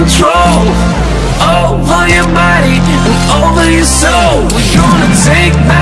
control Over your body and over your soul. We're gonna take back